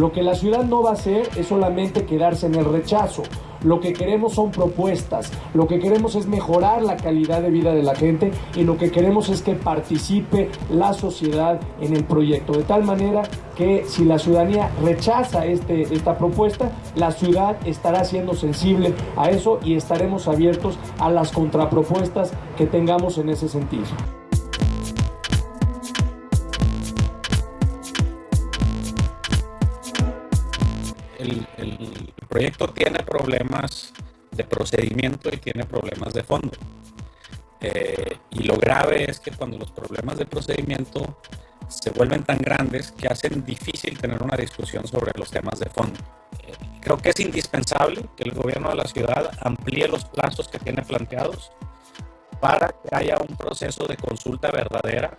Lo que la ciudad no va a hacer es solamente quedarse en el rechazo. Lo que queremos son propuestas, lo que queremos es mejorar la calidad de vida de la gente y lo que queremos es que participe la sociedad en el proyecto. De tal manera que si la ciudadanía rechaza este, esta propuesta, la ciudad estará siendo sensible a eso y estaremos abiertos a las contrapropuestas que tengamos en ese sentido. El, proyecto tiene problemas de procedimiento y tiene problemas de fondo. Eh, y lo grave es que cuando los problemas de procedimiento se vuelven tan grandes que hacen difícil tener una discusión sobre los temas de fondo. Eh, creo que es indispensable que el gobierno de la ciudad amplíe los plazos que tiene planteados para que haya un proceso de consulta verdadera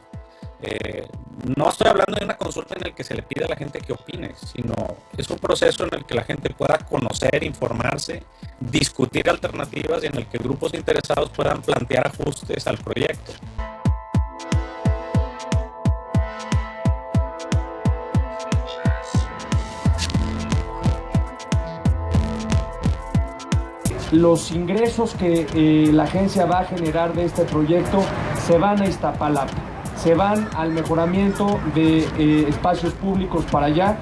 eh, no estoy hablando de una consulta en la que se le pide a la gente que opine, sino es un proceso en el que la gente pueda conocer, informarse, discutir alternativas y en el que grupos interesados puedan plantear ajustes al proyecto. Los ingresos que eh, la agencia va a generar de este proyecto se van a Iztapalapa se van al mejoramiento de eh, espacios públicos para allá